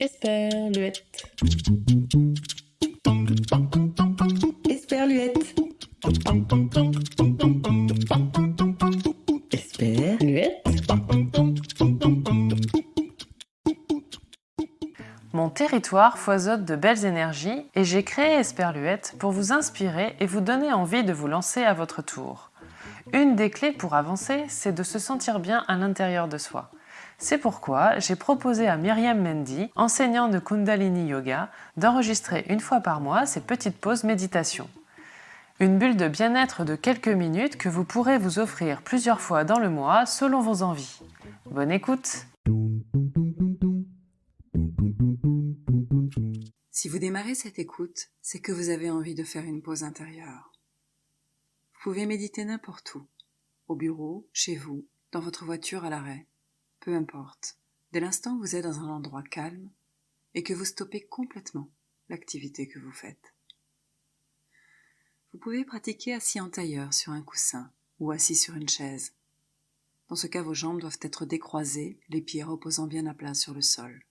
Esperluette. Esperluette. Esperluette. Mon territoire foisonne de belles énergies et j'ai créé Esperluette pour vous inspirer et vous donner envie de vous lancer à votre tour. Une des clés pour avancer, c'est de se sentir bien à l'intérieur de soi. C'est pourquoi j'ai proposé à Myriam Mendy, enseignant de Kundalini Yoga, d'enregistrer une fois par mois ces petites pauses méditation. Une bulle de bien-être de quelques minutes que vous pourrez vous offrir plusieurs fois dans le mois selon vos envies. Bonne écoute Si vous démarrez cette écoute, c'est que vous avez envie de faire une pause intérieure. Vous pouvez méditer n'importe où, au bureau, chez vous, dans votre voiture à l'arrêt peu importe, dès l'instant où vous êtes dans un endroit calme et que vous stoppez complètement l'activité que vous faites. Vous pouvez pratiquer assis en tailleur sur un coussin ou assis sur une chaise. Dans ce cas, vos jambes doivent être décroisées, les pieds reposant bien à plat sur le sol.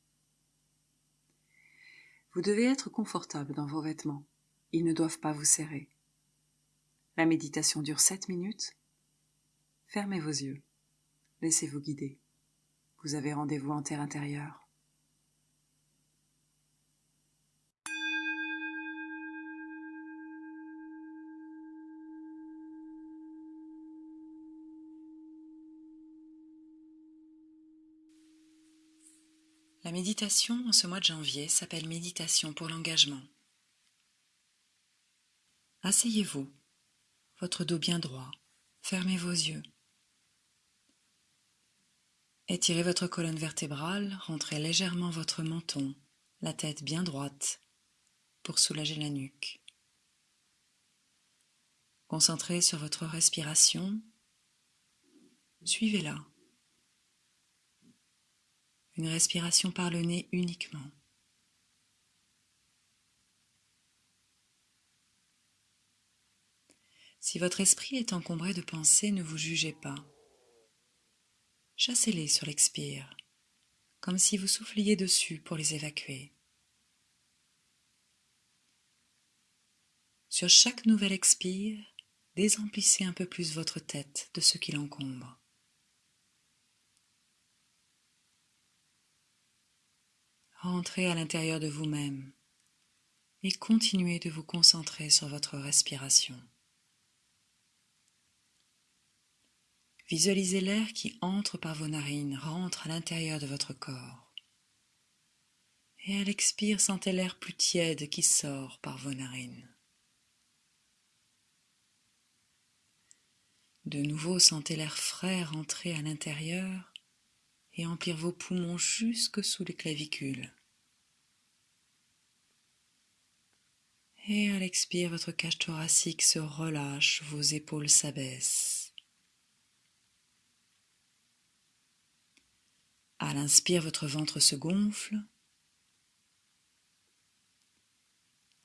Vous devez être confortable dans vos vêtements. Ils ne doivent pas vous serrer. La méditation dure 7 minutes. Fermez vos yeux. Laissez-vous guider. Vous avez rendez-vous en terre intérieure. La méditation en ce mois de janvier s'appelle méditation pour l'engagement. Asseyez-vous, votre dos bien droit, fermez vos yeux. Étirez votre colonne vertébrale, rentrez légèrement votre menton, la tête bien droite, pour soulager la nuque. Concentrez sur votre respiration, suivez-la. Une respiration par le nez uniquement. Si votre esprit est encombré de pensées, ne vous jugez pas chassez-les sur l'expire, comme si vous souffliez dessus pour les évacuer. Sur chaque nouvel expire, désemplissez un peu plus votre tête de ce qui l'encombre. Rentrez à l'intérieur de vous-même et continuez de vous concentrer sur votre respiration. Visualisez l'air qui entre par vos narines, rentre à l'intérieur de votre corps. Et à l'expire, sentez l'air plus tiède qui sort par vos narines. De nouveau, sentez l'air frais rentrer à l'intérieur et emplir vos poumons jusque sous les clavicules. Et à l'expire, votre cage thoracique se relâche, vos épaules s'abaissent. À l'inspire, votre ventre se gonfle.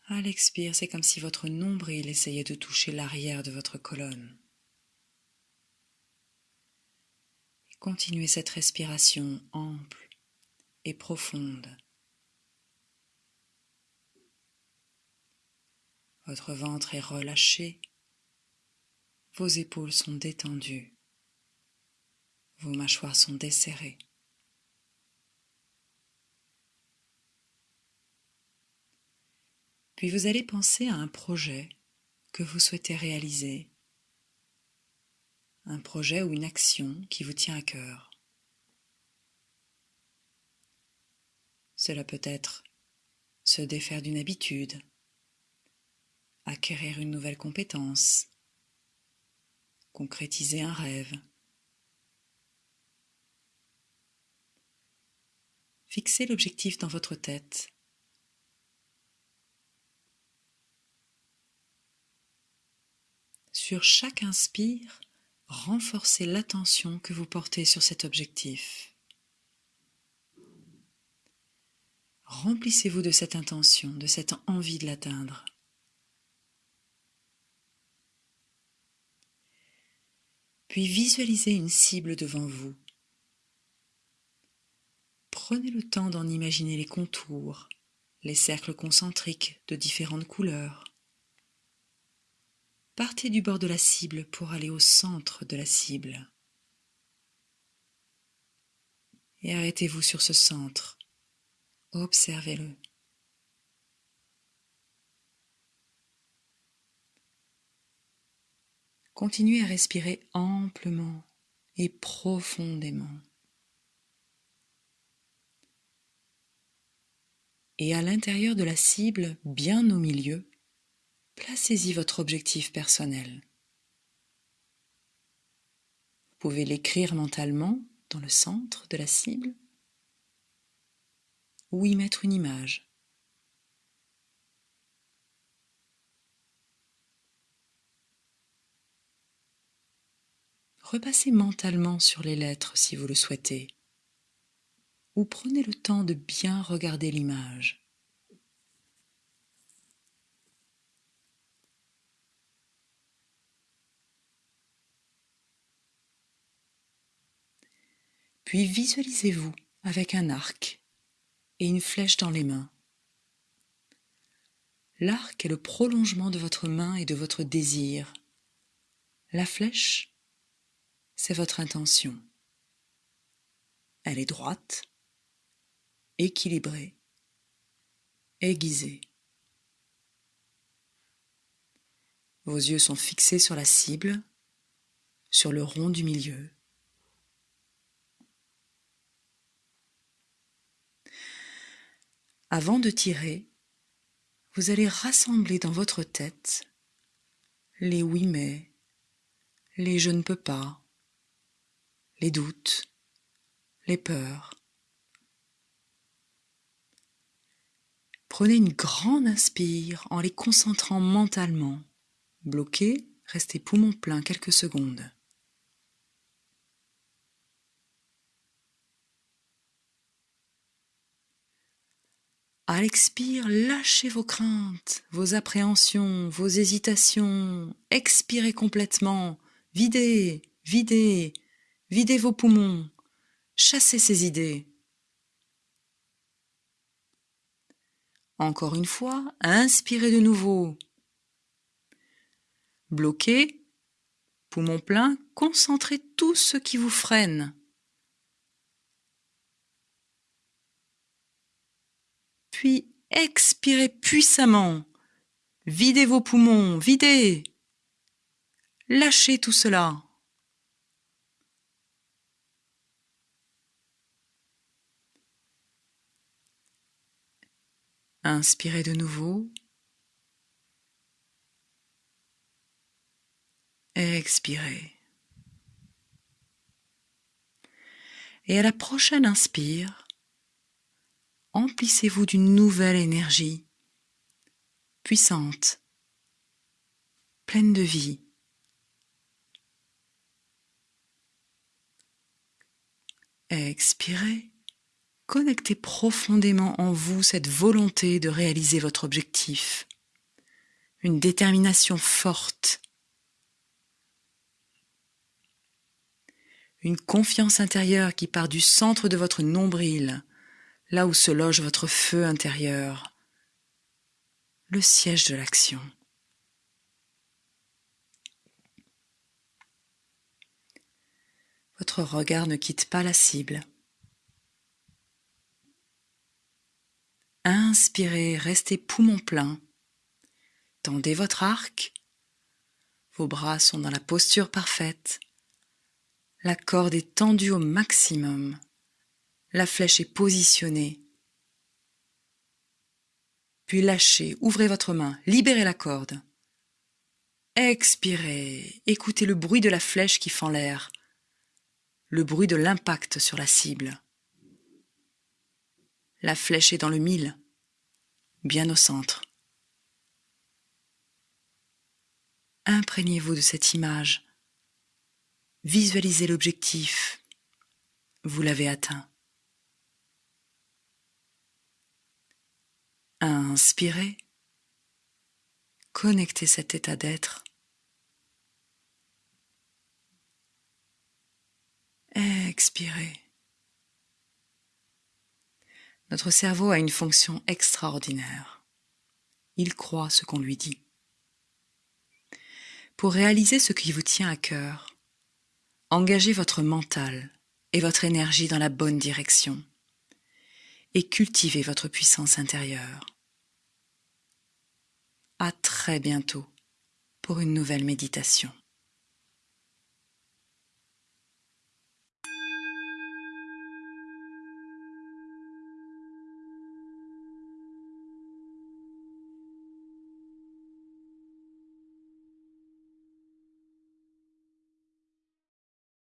À l'expire, c'est comme si votre nombril essayait de toucher l'arrière de votre colonne. Continuez cette respiration ample et profonde. Votre ventre est relâché, vos épaules sont détendues, vos mâchoires sont desserrées. Puis vous allez penser à un projet que vous souhaitez réaliser, un projet ou une action qui vous tient à cœur. Cela peut être se défaire d'une habitude, acquérir une nouvelle compétence, concrétiser un rêve. Fixez l'objectif dans votre tête Sur chaque inspire, renforcez l'attention que vous portez sur cet objectif. Remplissez-vous de cette intention, de cette envie de l'atteindre. Puis visualisez une cible devant vous. Prenez le temps d'en imaginer les contours, les cercles concentriques de différentes couleurs. Partez du bord de la cible pour aller au centre de la cible. Et arrêtez-vous sur ce centre. Observez-le. Continuez à respirer amplement et profondément. Et à l'intérieur de la cible, bien au milieu, placez-y votre objectif personnel. Vous pouvez l'écrire mentalement dans le centre de la cible ou y mettre une image. Repassez mentalement sur les lettres si vous le souhaitez, ou prenez le temps de bien regarder l'image. Puis visualisez-vous avec un arc et une flèche dans les mains. L'arc est le prolongement de votre main et de votre désir. La flèche, c'est votre intention. Elle est droite, équilibrée, aiguisée. Vos yeux sont fixés sur la cible, sur le rond du milieu. Avant de tirer, vous allez rassembler dans votre tête les oui mais, les je ne peux pas, les doutes, les peurs. Prenez une grande inspire en les concentrant mentalement. Bloqué, restez poumon plein quelques secondes. À l'expire, lâchez vos craintes, vos appréhensions, vos hésitations. Expirez complètement. Videz, videz, videz vos poumons. Chassez ces idées. Encore une fois, inspirez de nouveau. Bloquez, poumon plein, concentrez tout ce qui vous freine. Expirez puissamment. Videz vos poumons, videz. Lâchez tout cela. Inspirez de nouveau. Expirez. Et à la prochaine inspire, emplissez-vous d'une nouvelle énergie, puissante, pleine de vie. Expirez, connectez profondément en vous cette volonté de réaliser votre objectif, une détermination forte, une confiance intérieure qui part du centre de votre nombril là où se loge votre feu intérieur, le siège de l'action. Votre regard ne quitte pas la cible. Inspirez, restez poumon plein. Tendez votre arc. Vos bras sont dans la posture parfaite. La corde est tendue au maximum la flèche est positionnée. Puis lâchez, ouvrez votre main, libérez la corde. Expirez, écoutez le bruit de la flèche qui fend l'air, le bruit de l'impact sur la cible. La flèche est dans le mille, bien au centre. Imprégnez-vous de cette image. Visualisez l'objectif. Vous l'avez atteint. Inspirez. Connectez cet état d'être. Expirez. Notre cerveau a une fonction extraordinaire. Il croit ce qu'on lui dit. Pour réaliser ce qui vous tient à cœur, engagez votre mental et votre énergie dans la bonne direction et cultivez votre puissance intérieure. À très bientôt pour une nouvelle méditation.